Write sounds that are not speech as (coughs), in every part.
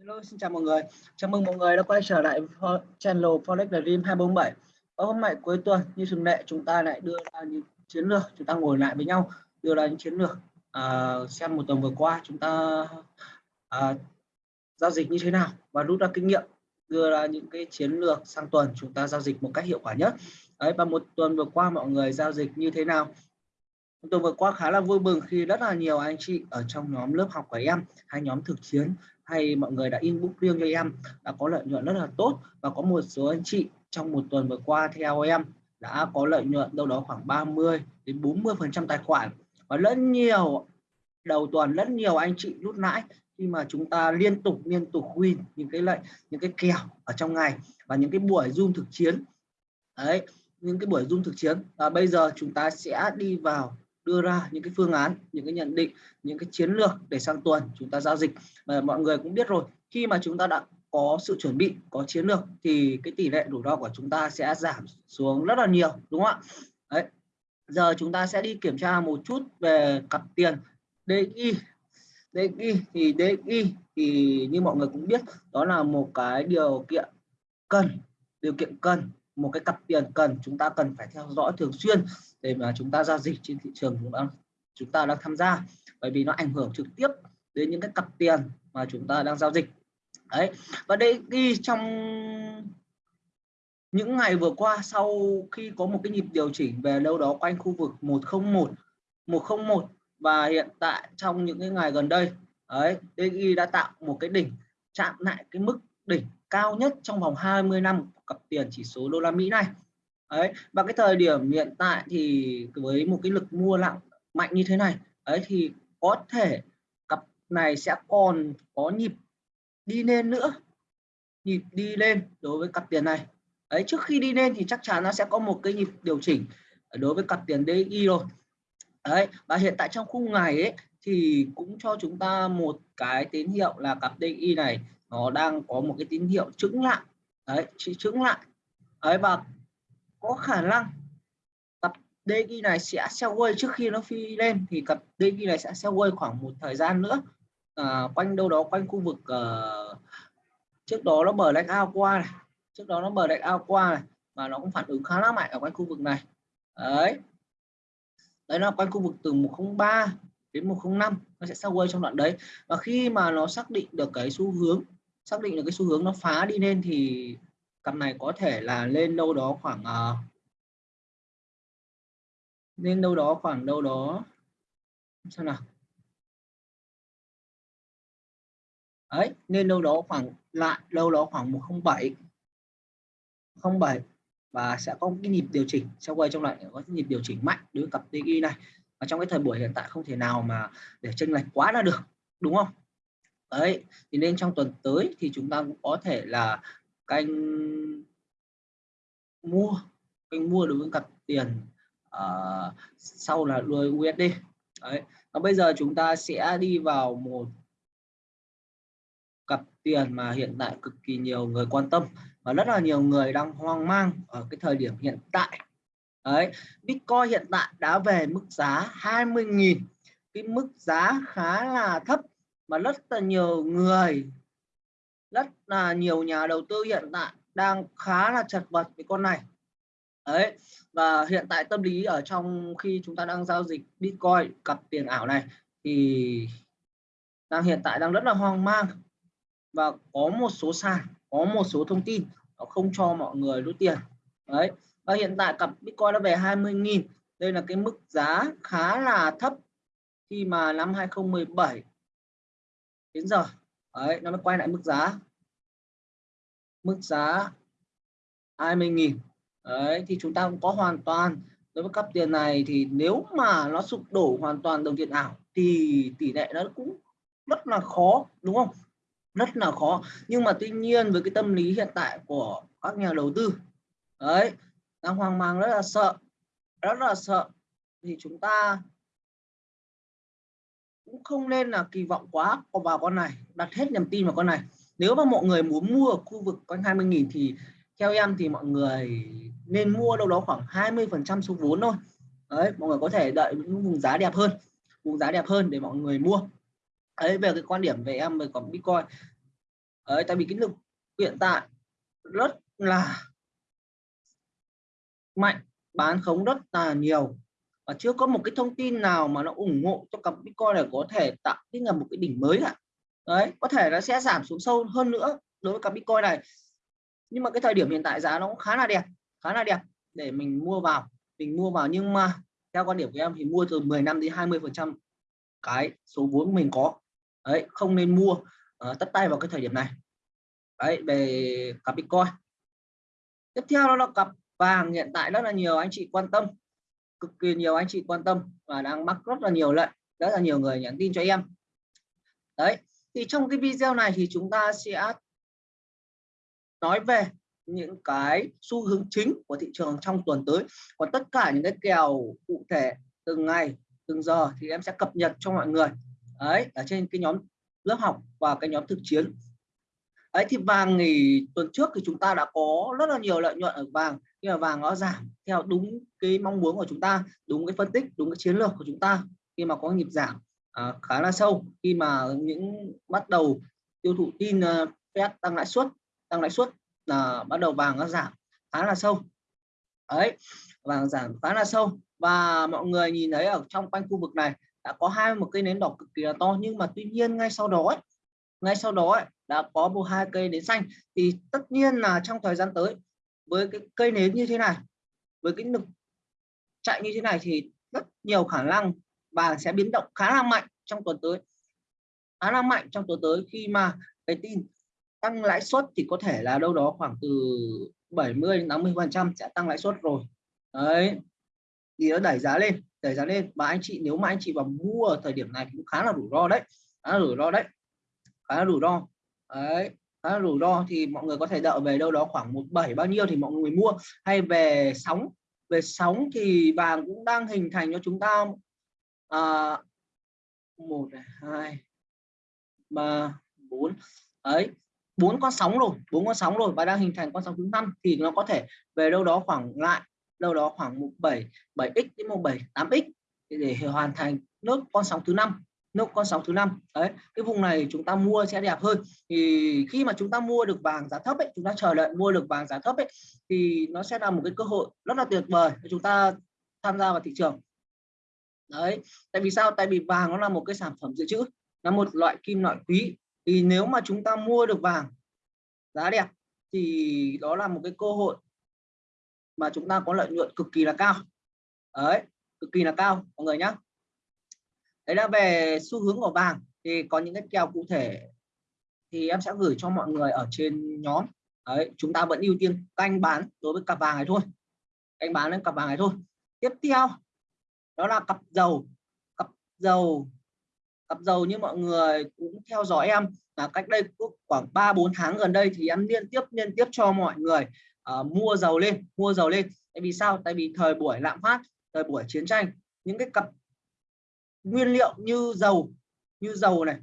Hello, xin chào mọi người. Chào mừng mọi người đã quay trở lại channel Forex Dream 247. Và hôm nay cuối tuần như thường lệ chúng ta lại đưa ra những chiến lược, chúng ta ngồi lại với nhau đưa ra những chiến lược uh, xem một tuần vừa qua chúng ta uh, giao dịch như thế nào và rút ra kinh nghiệm đưa ra những cái chiến lược sang tuần chúng ta giao dịch một cách hiệu quả nhất. Đấy và một tuần vừa qua mọi người giao dịch như thế nào? Tôi vừa qua khá là vui mừng khi rất là nhiều anh chị ở trong nhóm lớp học của em, hay nhóm thực chiến, hay mọi người đã inbox riêng cho em, đã có lợi nhuận rất là tốt. Và có một số anh chị trong một tuần vừa qua theo em đã có lợi nhuận đâu đó khoảng 30 đến 40 phần trăm tài khoản. Và rất nhiều, đầu tuần rất nhiều anh chị rút lãi khi mà chúng ta liên tục liên tục win những cái lệnh những cái kèo ở trong ngày và những cái buổi zoom thực chiến. Đấy, những cái buổi zoom thực chiến. Và bây giờ chúng ta sẽ đi vào đưa ra những cái phương án, những cái nhận định, những cái chiến lược để sang tuần chúng ta giao dịch. Và mọi người cũng biết rồi, khi mà chúng ta đã có sự chuẩn bị, có chiến lược thì cái tỷ lệ rủi ro của chúng ta sẽ giảm xuống rất là nhiều, đúng không ạ? Đấy. Giờ chúng ta sẽ đi kiểm tra một chút về cặp tiền DXY DXY thì DXY thì như mọi người cũng biết, đó là một cái điều kiện cần, điều kiện cần một cái cặp tiền cần, chúng ta cần phải theo dõi thường xuyên để mà chúng ta giao dịch trên thị trường chúng ta chúng ta đang tham gia, bởi vì nó ảnh hưởng trực tiếp đến những cái cặp tiền mà chúng ta đang giao dịch. Đấy, và đây đi trong những ngày vừa qua, sau khi có một cái nhịp điều chỉnh về đâu đó quanh khu vực 101 101 và hiện tại trong những cái ngày gần đây, đấy DXY đã tạo một cái đỉnh, chạm lại cái mức đỉnh cao nhất trong vòng 20 năm cặp tiền chỉ số đô la Mỹ này. Đấy và cái thời điểm hiện tại thì với một cái lực mua lặng mạnh như thế này ấy thì có thể cặp này sẽ còn có nhịp đi lên nữa nhịp đi lên đối với cặp tiền này. Ấy, trước khi đi lên thì chắc chắn nó sẽ có một cái nhịp điều chỉnh đối với cặp tiền DXY rồi. Đấy và hiện tại trong khung ngày ấy thì cũng cho chúng ta một cái tín hiệu là cặp DXY này nó đang có một cái tín hiệu trứng lại. Đấy trứng lại. Ấy và có khả năng cặp DG này sẽ sell quay trước khi nó phi lên thì cặp DG này sẽ sell quay khoảng một thời gian nữa. À, quanh đâu đó quanh khu vực uh, trước đó nó bờ lách ao qua này. Trước đó nó bờ lách ao qua này mà nó cũng phản ứng khá là mạnh ở quanh khu vực này. Đấy. Đấy là quanh khu vực từ 103 đến 105 nó sẽ sell quay trong đoạn đấy. Và khi mà nó xác định được cái xu hướng xác định được cái xu hướng nó phá đi lên thì cặp này có thể là lên đâu đó khoảng uh, lên đâu đó khoảng đâu đó sao nào. Ấy nên đâu đó khoảng lại đâu đó khoảng 107 07 và sẽ có cái nhịp điều chỉnh. Sau quay trong lại có cái nhịp điều chỉnh mạnh đối với cặp TI này. Và trong cái thời buổi hiện tại không thể nào mà để chênh lệch quá là được đúng không? Đấy thì nên trong tuần tới thì chúng ta cũng có thể là canh mua kênh mua đối với cặp tiền uh, sau là đuôi USD đấy và bây giờ chúng ta sẽ đi vào một cặp tiền mà hiện tại cực kỳ nhiều người quan tâm và rất là nhiều người đang hoang mang ở cái thời điểm hiện tại. Đấy Bitcoin hiện tại đã về mức giá 20.000 cái mức giá khá là thấp mà rất là nhiều người, rất là nhiều nhà đầu tư hiện tại đang khá là chật vật với con này. Đấy, và hiện tại tâm lý ở trong khi chúng ta đang giao dịch Bitcoin cặp tiền ảo này thì đang hiện tại đang rất là hoang mang. Và có một số sàn, có một số thông tin nó không cho mọi người rút tiền. Đấy, và hiện tại cặp Bitcoin đã về 20.000 đây là cái mức giá khá là thấp khi mà năm 2017 đến giờ. Đấy, nó mới quay lại mức giá. Mức giá 20.000 đấy, thì chúng ta cũng có hoàn toàn. Đối với cặp tiền này thì nếu mà nó sụp đổ hoàn toàn đồng tiền ảo thì tỷ lệ nó cũng rất là khó, đúng không? Rất là khó. Nhưng mà tuy nhiên với cái tâm lý hiện tại của các nhà đầu tư, đấy, đang hoang mang, rất là sợ, rất là sợ. Thì chúng ta cũng không nên là kỳ vọng quá vào con này, đặt hết niềm tin vào con này. Nếu mà mọi người muốn mua ở khu vực quanh 20.000 thì theo em thì mọi người nên mua đâu đó khoảng 20 phần trăm số vốn thôi. Đấy, mọi người có thể đợi những vùng giá đẹp hơn, vùng giá đẹp hơn để mọi người mua. Đấy, về cái quan điểm về em về còn bitcoin. Đấy, tại vì cái lực hiện tại rất là mạnh, bán khống rất là nhiều và chưa có một cái thông tin nào mà nó ủng hộ cho cặp Bitcoin này có thể tạo cái là một cái đỉnh mới cả. Đấy có thể nó sẽ giảm xuống sâu hơn nữa đối với cặp Bitcoin này. Nhưng mà cái thời điểm hiện tại giá nó cũng khá là đẹp khá là đẹp để mình mua vào mình mua vào. Nhưng mà theo quan điểm của em thì mua từ 10 năm đến 20 phần trăm cái số vốn mình có. Đấy không nên mua uh, tất tay vào cái thời điểm này. Đấy về cặp Bitcoin. Tiếp theo đó là cặp vàng hiện tại rất là nhiều anh chị quan tâm cực kỳ nhiều anh chị quan tâm và đang mắc rất là nhiều lệnh, rất là nhiều người nhắn tin cho em. Đấy, thì trong cái video này thì chúng ta sẽ nói về những cái xu hướng chính của thị trường trong tuần tới. Còn tất cả những cái kèo cụ thể từng ngày, từng giờ thì em sẽ cập nhật cho mọi người. Đấy, ở trên cái nhóm lớp học và cái nhóm thực chiến ấy thì vàng thì tuần trước thì chúng ta đã có rất là nhiều lợi nhuận ở vàng nhưng mà vàng nó giảm theo đúng cái mong muốn của chúng ta đúng cái phân tích đúng cái chiến lược của chúng ta khi mà có nhịp giảm à, khá là sâu. Khi mà những bắt đầu tiêu thụ tin uh, Fed tăng lãi suất tăng lãi suất là bắt đầu vàng nó giảm khá là sâu. Ấy vàng giảm khá là sâu. Và mọi người nhìn thấy ở trong quanh khu vực này đã có hai một cây nến đỏ cực kỳ là to nhưng mà tuy nhiên ngay sau đó ấy, ngay sau đó ấy, đã có một hai cây nến xanh. Thì tất nhiên là trong thời gian tới, với cái cây nến như thế này, với cái lực chạy như thế này thì rất nhiều khả năng vàng sẽ biến động khá là mạnh trong tuần tới. Khá là mạnh trong tuần tới khi mà cái tin tăng lãi suất thì có thể là đâu đó khoảng từ 70 đến 80 phần trăm sẽ tăng lãi suất rồi. Đấy. Thì nó đẩy giá lên, đẩy giá lên. Và anh chị, nếu mà anh chị vào mua ở thời điểm này cũng khá là rủi ro đấy, khá là rủi ro đấy, khá là rủi ro đấy. À, rủi ro thì mọi người có thể đợi về đâu đó khoảng một bảy bao nhiêu thì mọi người mua. Hay về sóng về sóng thì vàng cũng đang hình thành cho chúng ta à, một hai ba bốn. Ấy bốn con sóng rồi bốn con sóng rồi và đang hình thành con sóng thứ năm thì nó có thể về đâu đó khoảng lại đâu đó khoảng một bảy bảy x đến một bảy tám x để hoàn thành nước con sóng thứ năm nốt con sóng thứ năm. Đấy, cái vùng này chúng ta mua sẽ đẹp hơn. Thì khi mà chúng ta mua được vàng giá thấp ấy, chúng ta chờ đợi mua được vàng giá thấp ấy, thì nó sẽ là một cái cơ hội rất là tuyệt vời để chúng ta tham gia vào thị trường. Đấy, tại vì sao? Tại vì vàng nó là một cái sản phẩm dự trữ, là một loại kim loại quý. Thì nếu mà chúng ta mua được vàng giá đẹp, thì đó là một cái cơ hội mà chúng ta có lợi nhuận cực kỳ là cao. Đấy, cực kỳ là cao, mọi người nhé đấy là về xu hướng của vàng. Thì có những cái kèo cụ thể thì em sẽ gửi cho mọi người ở trên nhóm. Đấy chúng ta vẫn ưu tiên canh bán đối với cặp vàng này thôi. Canh bán lên cặp vàng này thôi. Tiếp theo đó là cặp dầu. Cặp dầu. Cặp dầu như mọi người cũng theo dõi em là cách đây khoảng 3 4 tháng gần đây thì em liên tiếp liên tiếp cho mọi người uh, mua dầu lên mua dầu lên. Tại vì sao? Tại vì thời buổi lạm phát thời buổi chiến tranh những cái cặp nguyên liệu như dầu như dầu này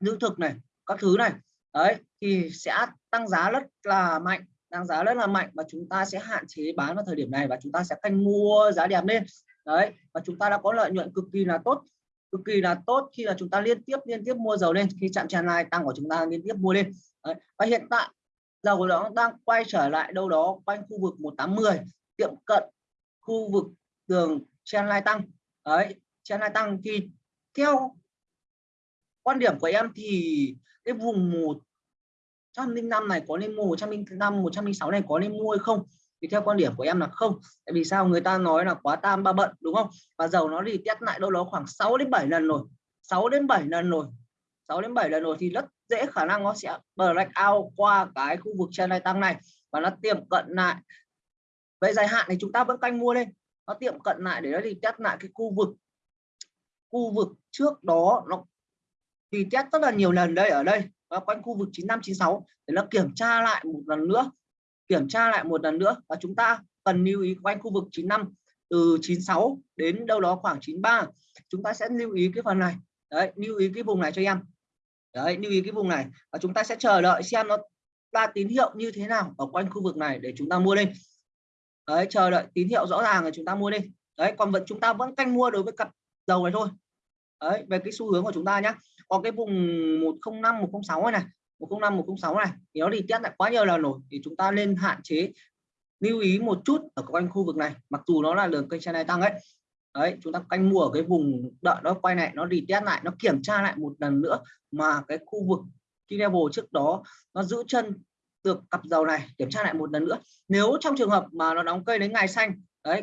lương thực này, các thứ này. Đấy, thì sẽ tăng giá rất là mạnh, tăng giá rất là mạnh và chúng ta sẽ hạn chế bán vào thời điểm này và chúng ta sẽ canh mua giá đẹp lên. Đấy, và chúng ta đã có lợi nhuận cực kỳ là tốt, cực kỳ là tốt khi là chúng ta liên tiếp liên tiếp mua dầu lên, khi chạm tràn này tăng của chúng ta liên tiếp mua lên. Đấy. và hiện tại dầu đó đang quay trở lại đâu đó quanh khu vực 1810 tiệm cận khu vực đường trendline tăng. Đấy trendline tăng thì theo quan điểm của em thì cái vùng 105 này có nên mua 105 106 này có nên mua hay không? Thì theo quan điểm của em là không. Tại vì sao? Người ta nói là quá tam, ba bận, đúng không? Và dầu nó thì test lại đâu đó khoảng 6 đến 7 lần rồi. 6 đến 7 lần rồi. 6 đến 7 lần rồi thì rất dễ khả năng nó sẽ black out qua cái khu vực trên này tăng này. Và nó tiệm cận lại. Về dài hạn thì chúng ta vẫn canh mua lên. Nó tiệm cận lại để nó đi test lại cái khu vực khu vực trước đó nó thì test rất là nhiều lần đây, ở đây và quanh khu vực 9596 để nó kiểm tra lại một lần nữa, kiểm tra lại một lần nữa, và chúng ta cần lưu ý quanh khu vực 95 từ 96 đến đâu đó khoảng 93 chúng ta sẽ lưu ý cái phần này. Đấy, lưu ý cái vùng này cho em. Đấy, lưu ý cái vùng này, và chúng ta sẽ chờ đợi xem nó ra tín hiệu như thế nào ở quanh khu vực này để chúng ta mua lên. Đấy, chờ đợi tín hiệu rõ ràng là chúng ta mua lên. Đấy, còn vẫn, chúng ta vẫn canh mua đối với cặp dầu này thôi. Đấy về cái xu hướng của chúng ta nhé có cái vùng 105 106 này, này. 105 106 này. Thì nó đi test lại quá nhiều lần rồi. Thì chúng ta nên hạn chế lưu ý một chút ở quanh khu vực này. Mặc dù nó là đường kênh trên này tăng ấy. Đấy chúng ta canh mua ở cái vùng đợi nó quay lại nó đi test lại nó kiểm tra lại một lần nữa mà cái khu vực key level trước đó nó giữ chân được cặp dầu này kiểm tra lại một lần nữa. Nếu trong trường hợp mà nó đóng cây đến ngày xanh đấy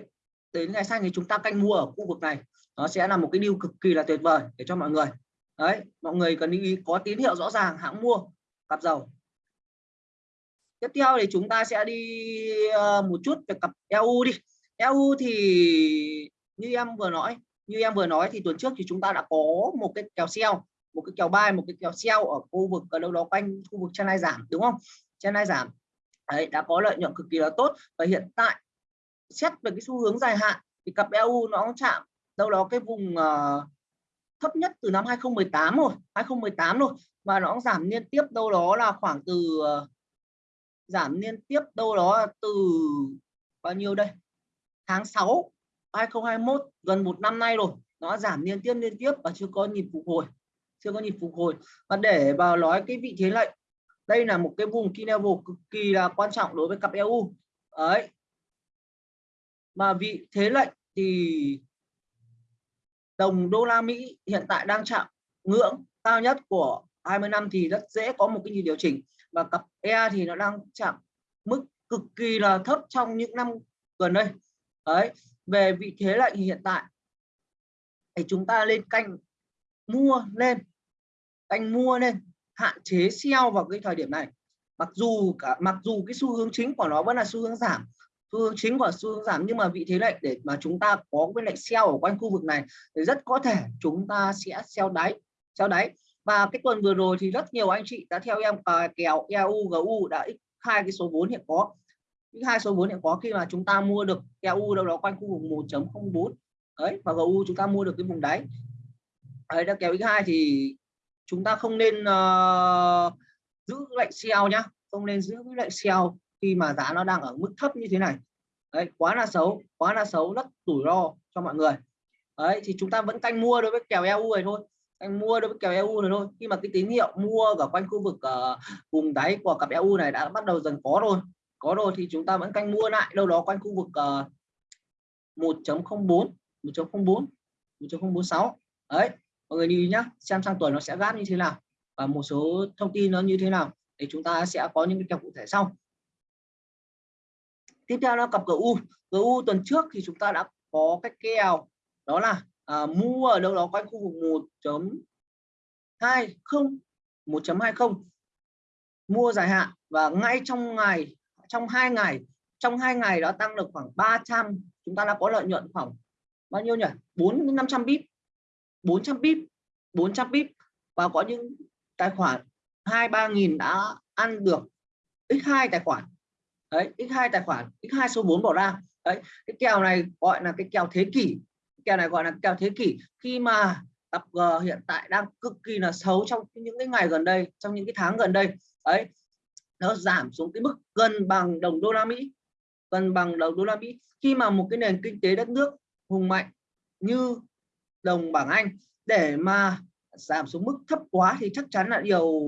đến ngày xanh thì chúng ta canh mua ở khu vực này nó sẽ là một cái điều cực kỳ là tuyệt vời để cho mọi người. Đấy, mọi người cần lưu ý, có tín hiệu rõ ràng, hãng mua, cặp dầu. Tiếp theo thì chúng ta sẽ đi ờ, một chút về cặp EU đi. EU thì như em vừa nói, như em vừa nói thì tuần trước thì chúng ta đã có một cái kèo sell, một cái kèo buy, một cái kèo sell ở khu vực, ở đâu đó quanh khu vực chân giảm, đúng không? Chân giảm. Đấy, đã có lợi nhuận cực kỳ là tốt và hiện tại xét về cái xu hướng dài hạn thì cặp EU nó chạm đâu đó cái vùng uh, thấp nhất từ năm 2018 rồi 2018 rồi và nó giảm liên tiếp đâu đó là khoảng từ uh, giảm liên tiếp đâu đó từ bao nhiêu đây? Tháng 6 2021 gần một năm nay rồi nó giảm liên tiếp liên tiếp và chưa có nhịp phục hồi chưa có nhịp phục hồi. Và để vào nói cái vị thế lệnh đây là một cái vùng key level cực kỳ là quan trọng đối với cặp EU ấy mà vị thế lệnh thì đồng đô la Mỹ hiện tại đang chạm ngưỡng cao nhất của 20 năm thì rất dễ có một cái nhịp điều chỉnh. Và cặp E thì nó đang chạm mức cực kỳ là thấp trong những năm gần đây. Đấy, về vị thế lệnh hiện tại thì chúng ta lên canh mua lên, canh mua lên, hạn chế sell vào cái thời điểm này. Mặc dù cả, mặc dù cái xu hướng chính của nó vẫn là xu hướng giảm xu hướng chính của xu hướng giảm nhưng mà vị thế lệnh để mà chúng ta có cái lệnh sell ở quanh khu vực này thì rất có thể chúng ta sẽ sell đáy sell đáy. Và cái tuần vừa rồi thì rất nhiều anh chị đã theo em uh, kèo EU GU đã x hai cái số vốn hiện có. X hai số vốn hiện có khi mà chúng ta mua được EU đâu đó quanh khu vực 1.04 đấy và GU chúng ta mua được cái vùng đáy. Đấy đã kèo x2 thì chúng ta không nên uh, giữ lệnh sell nhá không nên giữ lệnh sell khi mà giá nó đang ở mức thấp như thế này. Đấy quá là xấu quá là xấu rất rủi ro cho mọi người. Đấy thì chúng ta vẫn canh mua đối với kèo EU này thôi. Anh mua đối với kèo EU này thôi. Khi mà cái tín hiệu mua ở quanh khu vực uh, vùng đáy của cặp EU này đã bắt đầu dần có rồi. Có rồi thì chúng ta vẫn canh mua lại đâu đó quanh khu vực uh, 1.04 1.04 1.046 đấy mọi người đi nhá xem sang tuần nó sẽ gáp như thế nào và một số thông tin nó như thế nào để chúng ta sẽ có những cái kèo cụ thể sau tiếp theo là cặp GU GU tuần trước thì chúng ta đã có cái kèo đó là à, mua ở đâu đó quanh khu vực 1.20 1.20 mua dài hạn và ngay trong ngày trong hai ngày trong hai ngày đó tăng được khoảng 300 chúng ta đã có lợi nhuận khoảng bao nhiêu nhỉ? 4 500 bip 400 bip 400 bip và có những tài khoản hai ba nghìn đã ăn được x2 tài khoản đấy x2 tài khoản x2 số 4 bỏ ra. Đấy, cái kèo này gọi là cái kèo thế kỷ. Kèo này gọi là kèo thế kỷ. Khi mà tập G hiện tại đang cực kỳ là xấu trong những cái ngày gần đây, trong những cái tháng gần đây, đấy, nó giảm xuống cái mức gần bằng đồng đô la Mỹ. Gần bằng đồng đô la Mỹ. Khi mà một cái nền kinh tế đất nước hùng mạnh như đồng bảng Anh, để mà giảm xuống mức thấp quá thì chắc chắn là điều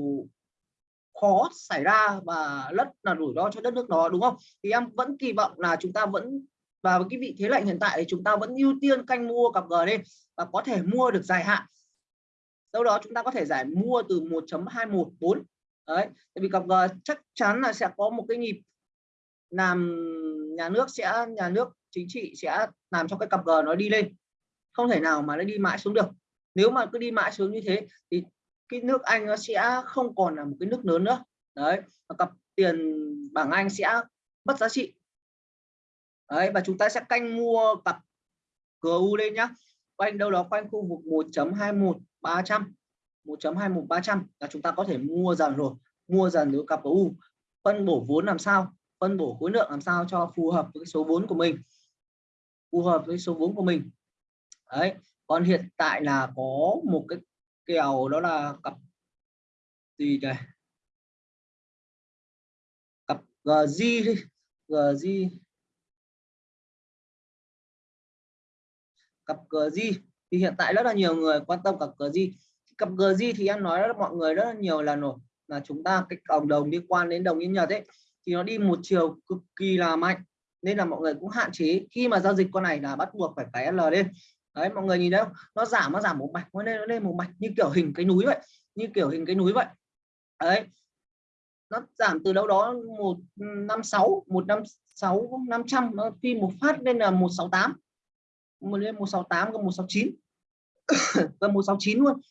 khó xảy ra và rất là rủi ro cho đất nước đó, đúng không? Thì em vẫn kỳ vọng là chúng ta vẫn, và với cái vị thế lệnh hiện tại thì chúng ta vẫn ưu tiên canh mua cặp G lên và có thể mua được dài hạn. Sau đó chúng ta có thể giải mua từ 1.214 đấy, tại vì cặp G chắc chắn là sẽ có một cái nhịp làm nhà nước sẽ, nhà nước chính trị sẽ làm cho cái cặp G nó đi lên. Không thể nào mà nó đi mãi xuống được. Nếu mà cứ đi mãi xuống như thế thì cái nước Anh nó sẽ không còn là một cái nước lớn nữa. Đấy và cặp tiền bảng Anh sẽ mất giá trị. Đấy, và chúng ta sẽ canh mua cặp GU lên nhá. Quanh đâu đó, quanh khu vực 1.21 300 1.21 300 là chúng ta có thể mua dần rồi. Mua dần nếu cặp GU phân bổ vốn làm sao? Phân bổ khối lượng làm sao cho phù hợp với số vốn của mình? Phù hợp với số vốn của mình. Đấy, còn hiện tại là có một cái kèo đó là cặp gì đây cặp GG GG cặp GG thì hiện tại rất là nhiều người quan tâm cặp GG cặp GG thì em nói rất mọi người rất là nhiều lần rồi là chúng ta cái cộng đồng liên quan đến đồng yên nhật ấy, thì nó đi một chiều cực kỳ là mạnh. Nên là mọi người cũng hạn chế. Khi mà giao dịch con này là bắt buộc phải cái L lên đấy, mọi người nhìn thấy không? Nó giảm nó giảm một mạch, nó lên nó lên một mạch, như kiểu hình cái núi vậy, như kiểu hình cái núi vậy. Đấy. Nó giảm từ đâu đó một năm sáu, một năm sáu, năm trăm, nó phi một phát lên là một sáu tám. Một lên một sáu tám gần một sáu chín. (coughs) Gần một sáu chín luôn.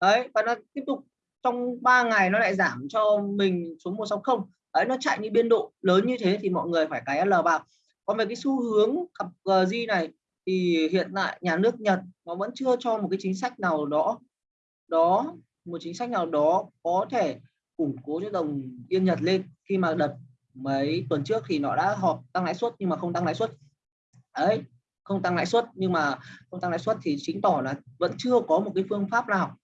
Đấy, và nó tiếp tục, trong 3 ngày nó lại giảm cho mình xuống 160 đấy, nó chạy như biên độ lớn như thế thì mọi người phải cái L vào. Còn về cái xu hướng cặp ờ, G này thì hiện tại nhà nước Nhật nó vẫn chưa cho một cái chính sách nào đó đó, một chính sách nào đó có thể củng cố cho đồng yên Nhật lên. Khi mà đợt mấy tuần trước thì nó đã họp tăng lãi suất nhưng mà không tăng lãi suất. Ấy không tăng lãi suất nhưng mà không tăng lãi suất thì chính tỏ là vẫn chưa có một cái phương pháp nào,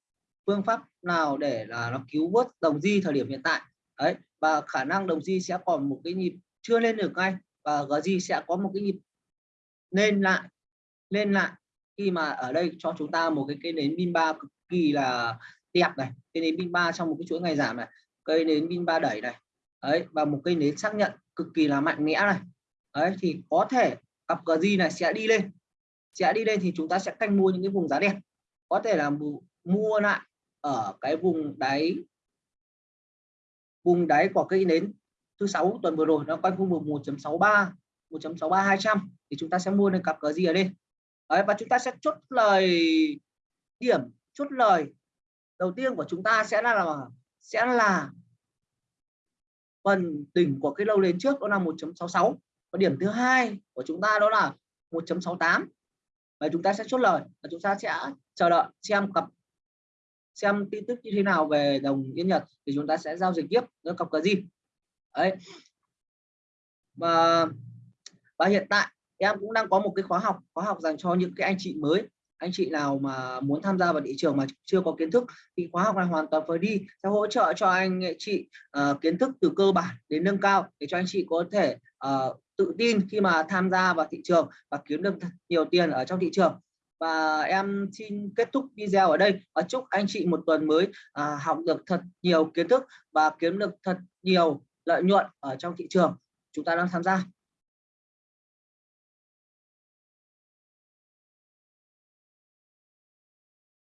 phương pháp nào để là nó cứu vớt đồng di thời điểm hiện tại. Đấy, và khả năng đồng di sẽ còn một cái nhịp chưa lên được ngay và GG sẽ có một cái nhịp lên lại lên lại. Khi mà ở đây cho chúng ta một cái cây nến pin ba cực kỳ là đẹp này cây nến pin ba trong một cái chuỗi ngày giảm này, cây nến pin ba đẩy này đấy và một cây nến xác nhận cực kỳ là mạnh mẽ này đấy thì có thể cặp GG này sẽ đi lên. Sẽ đi lên thì chúng ta sẽ canh mua những cái vùng giá đẹp. Có thể là mua lại ở cái vùng đáy vùng đáy của cây nến thứ sáu tuần vừa rồi, nó quanh khu vực 1.63 1.63 200 thì chúng ta sẽ mua lên cặp gì ở đây. Đấy, và chúng ta sẽ chốt lời điểm chốt lời đầu tiên của chúng ta sẽ là, là sẽ là phần đỉnh của cái lâu lên trước đó là 1.66 và điểm thứ hai của chúng ta đó là 1.68 và chúng ta sẽ chốt lời và chúng ta sẽ chờ đợi xem cặp xem tin tức như thế nào về đồng yên nhật thì chúng ta sẽ giao dịch tiếp với cặp cờ gì đấy. Và và hiện tại em cũng đang có một cái khóa học khóa học dành cho những cái anh chị mới anh chị nào mà muốn tham gia vào thị trường mà chưa có kiến thức thì khóa học này hoàn toàn free sẽ hỗ trợ cho anh ờ, chị uh, kiến thức từ cơ bản đến nâng cao để cho anh chị có thể uh, tự tin khi mà tham gia vào thị trường và kiếm được nhiều tiền ở trong thị trường. Và em xin kết thúc video ở đây và chúc anh chị một tuần mới à, học được thật nhiều kiến thức và kiếm được thật nhiều lợi nhuận ở trong thị trường. Chúng ta đang tham gia.